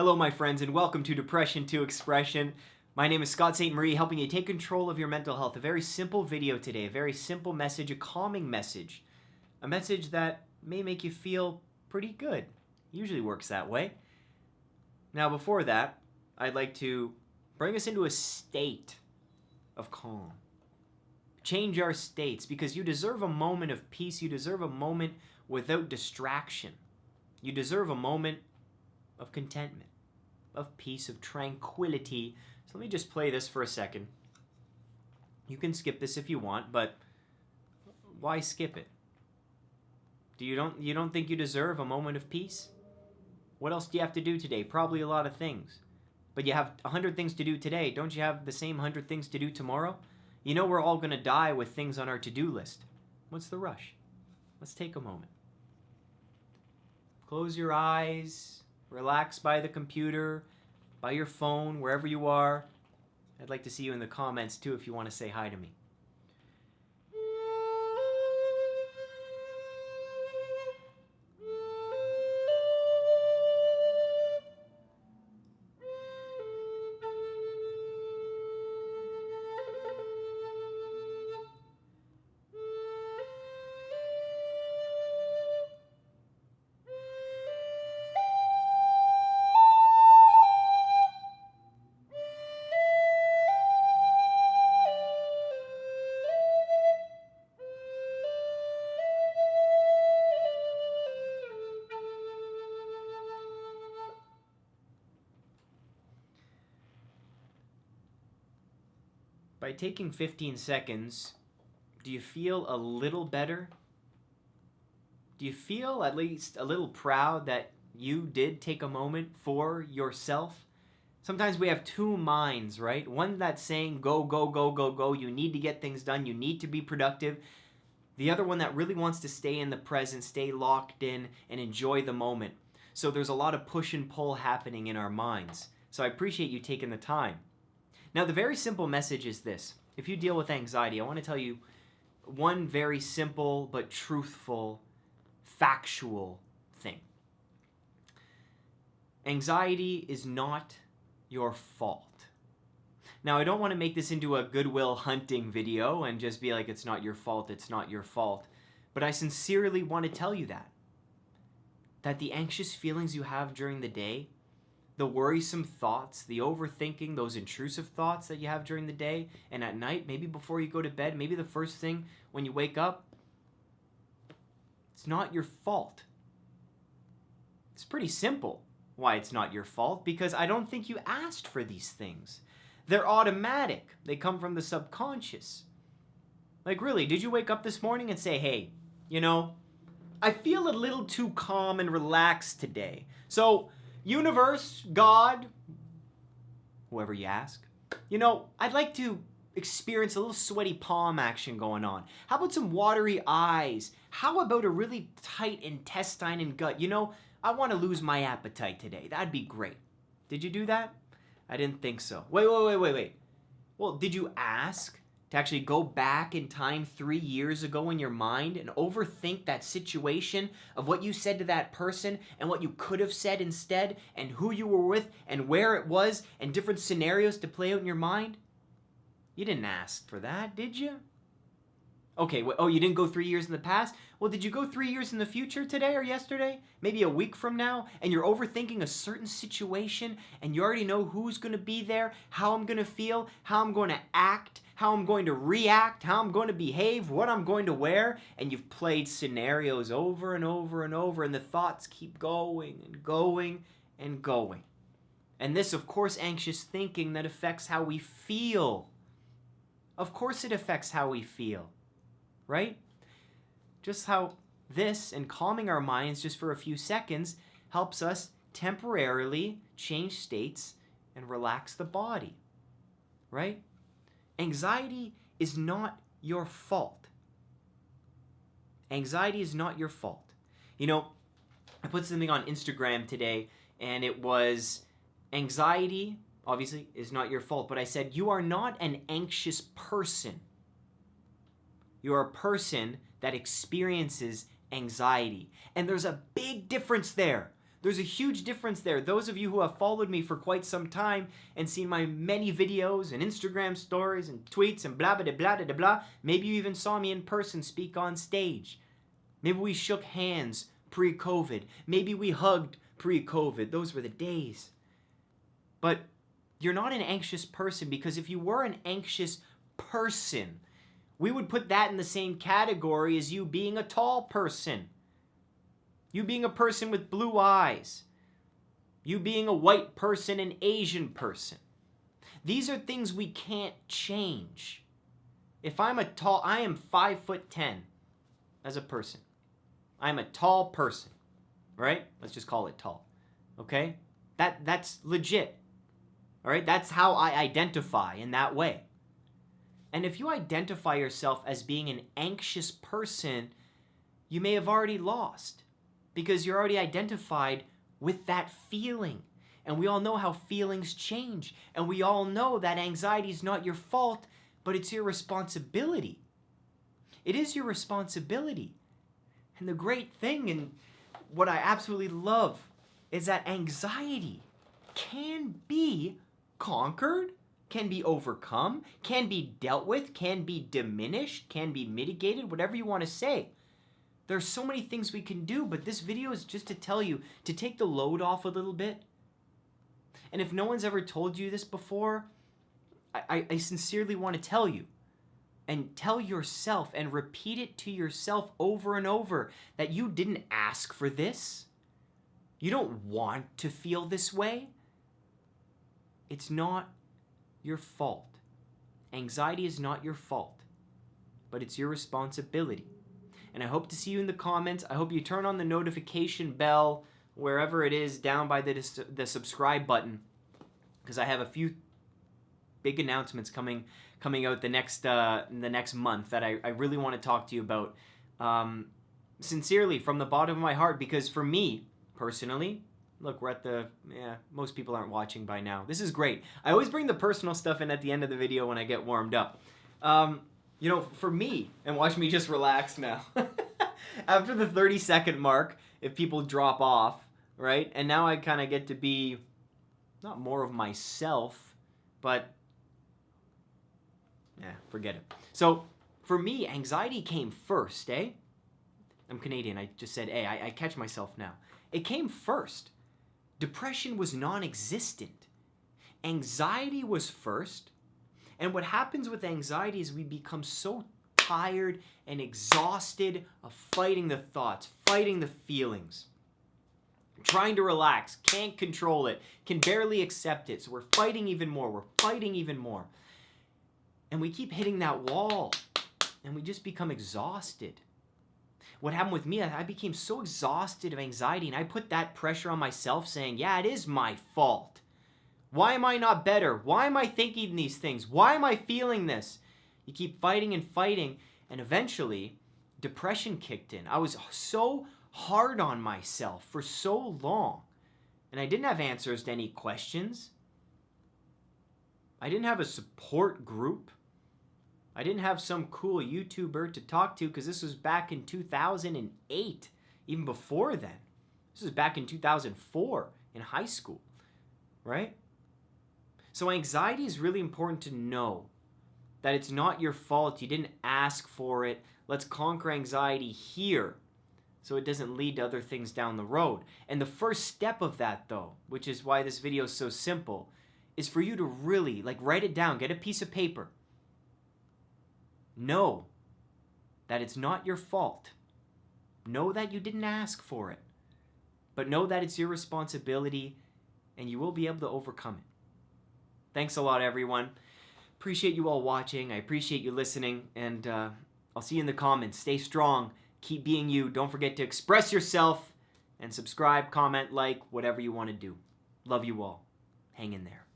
Hello, my friends, and welcome to Depression to Expression. My name is Scott Ste Marie, helping you take control of your mental health. A very simple video today, a very simple message, a calming message, a message that may make you feel pretty good. Usually works that way. Now, before that, I'd like to bring us into a state of calm. Change our states because you deserve a moment of peace. You deserve a moment without distraction. You deserve a moment of contentment, of peace, of tranquility. So let me just play this for a second. You can skip this if you want, but why skip it? Do you don't you don't think you deserve a moment of peace? What else do you have to do today? Probably a lot of things. But you have a 100 things to do today. Don't you have the same 100 things to do tomorrow? You know we're all going to die with things on our to-do list. What's the rush? Let's take a moment. Close your eyes, relax by the computer, by your phone, wherever you are. I'd like to see you in the comments too if you want to say hi to me. By taking 15 seconds, do you feel a little better? Do you feel at least a little proud that you did take a moment for yourself? Sometimes we have two minds, right? One that's saying, go, go, go, go, go. You need to get things done. You need to be productive. The other one that really wants to stay in the present, stay locked in, and enjoy the moment. So there's a lot of push and pull happening in our minds. So I appreciate you taking the time. Now, the very simple message is this. If you deal with anxiety, I want to tell you one very simple but truthful, factual thing. Anxiety is not your fault. Now, I don't want to make this into a Good Will Hunting video and just be like, it's not your fault, it's not your fault. But I sincerely want to tell you that. That the anxious feelings you have during the day the worrisome thoughts, the overthinking, those intrusive thoughts that you have during the day and at night, maybe before you go to bed, maybe the first thing when you wake up, it's not your fault. It's pretty simple why it's not your fault because I don't think you asked for these things. They're automatic. They come from the subconscious. Like really, did you wake up this morning and say, "Hey, you know, I feel a little too calm and relaxed today." So, universe, God, whoever you ask, you know, I'd like to experience a little sweaty palm action going on. How about some watery eyes? How about a really tight intestine and gut? You know, I want to lose my appetite today. That'd be great. Did you do that? I didn't think so. Wait, wait, wait, wait, wait. Well, did you ask? To actually go back in time three years ago in your mind and overthink that situation of what you said to that person and what you could have said instead and who you were with and where it was and different scenarios to play out in your mind? You didn't ask for that, did you? Okay, well, oh, you didn't go three years in the past? Well, did you go three years in the future today or yesterday? Maybe a week from now? And you're overthinking a certain situation and you already know who's going to be there, how I'm going to feel, how I'm going to act, how I'm going to react, how I'm going to behave, what I'm going to wear, and you've played scenarios over and over and over, and the thoughts keep going and going and going. And this, of course, anxious thinking that affects how we feel. Of course, it affects how we feel right? Just how this and calming our minds just for a few seconds helps us temporarily change states and relax the body, right? Anxiety is not your fault. Anxiety is not your fault. You know, I put something on Instagram today and it was anxiety, obviously, is not your fault, but I said, you are not an anxious person. You're a person that experiences anxiety. And there's a big difference there. There's a huge difference there. Those of you who have followed me for quite some time and seen my many videos and Instagram stories and tweets and blah, blah, blah, blah, blah, maybe you even saw me in person speak on stage. Maybe we shook hands pre COVID. Maybe we hugged pre COVID. Those were the days. But you're not an anxious person because if you were an anxious person, we would put that in the same category as you being a tall person. You being a person with blue eyes. You being a white person, an Asian person. These are things we can't change. If I'm a tall, I am five foot ten as a person. I'm a tall person, right? Let's just call it tall. Okay? That that's legit. All right? That's how I identify in that way. And if you identify yourself as being an anxious person, you may have already lost because you're already identified with that feeling. And we all know how feelings change. And we all know that anxiety is not your fault, but it's your responsibility. It is your responsibility. And the great thing, and what I absolutely love, is that anxiety can be conquered, can be overcome, can be dealt with, can be diminished, can be mitigated, whatever you want to say. There's so many things we can do, but this video is just to tell you to take the load off a little bit. And if no one's ever told you this before, I, I sincerely want to tell you and tell yourself and repeat it to yourself over and over that you didn't ask for this. You don't want to feel this way. It's not your fault. Anxiety is not your fault, but it's your responsibility and I hope to see you in the comments. I hope you turn on the notification bell wherever it is down by the, the subscribe button because I have a few big announcements coming coming out the next uh, the next month that I, I really want to talk to you about um, sincerely from the bottom of my heart because for me personally look we're at the yeah most people aren't watching by now this is great I always bring the personal stuff in at the end of the video when I get warmed up um, you know, for me, and watch me just relax now. After the 30 second mark, if people drop off, right? And now I kind of get to be not more of myself, but yeah, forget it. So for me, anxiety came first, eh? I'm Canadian. I just said, hey, I, I catch myself now. It came first. Depression was non existent. Anxiety was first. And what happens with anxiety is we become so tired and exhausted of fighting the thoughts, fighting the feelings, trying to relax, can't control it, can barely accept it. So we're fighting even more, we're fighting even more. And we keep hitting that wall and we just become exhausted. What happened with me, I became so exhausted of anxiety and I put that pressure on myself saying, yeah, it is my fault. Why am I not better? Why am I thinking these things? Why am I feeling this? You keep fighting and fighting, and eventually, depression kicked in. I was so hard on myself for so long, and I didn't have answers to any questions. I didn't have a support group. I didn't have some cool YouTuber to talk to because this was back in 2008, even before then. This was back in 2004 in high school, right? So anxiety is really important to know that it's not your fault. You didn't ask for it. Let's conquer anxiety here so it doesn't lead to other things down the road. And the first step of that though, which is why this video is so simple, is for you to really like write it down, get a piece of paper. Know that it's not your fault. Know that you didn't ask for it. But know that it's your responsibility and you will be able to overcome it. Thanks a lot, everyone. Appreciate you all watching. I appreciate you listening. And uh, I'll see you in the comments. Stay strong. Keep being you. Don't forget to express yourself and subscribe, comment, like, whatever you want to do. Love you all. Hang in there.